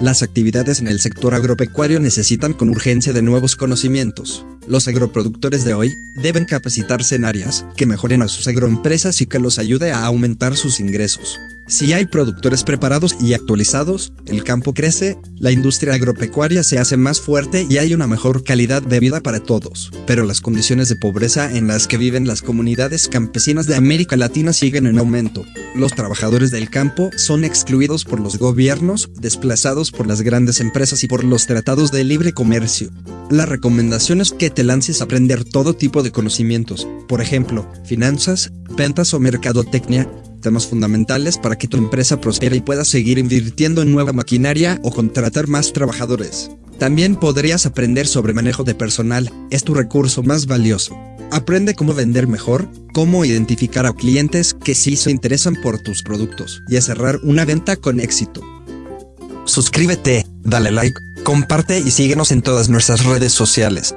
Las actividades en el sector agropecuario necesitan con urgencia de nuevos conocimientos. Los agroproductores de hoy deben capacitarse en áreas que mejoren a sus agroempresas y que los ayude a aumentar sus ingresos. Si hay productores preparados y actualizados, el campo crece, la industria agropecuaria se hace más fuerte y hay una mejor calidad de vida para todos. Pero las condiciones de pobreza en las que viven las comunidades campesinas de América Latina siguen en aumento. Los trabajadores del campo son excluidos por los gobiernos, desplazados por las grandes empresas y por los tratados de libre comercio. La recomendación es que te lances a aprender todo tipo de conocimientos, por ejemplo, finanzas, ventas o mercadotecnia, temas fundamentales para que tu empresa prospere y puedas seguir invirtiendo en nueva maquinaria o contratar más trabajadores. También podrías aprender sobre manejo de personal, es tu recurso más valioso. Aprende cómo vender mejor, cómo identificar a clientes que sí se interesan por tus productos y cerrar una venta con éxito. Suscríbete, dale like, comparte y síguenos en todas nuestras redes sociales.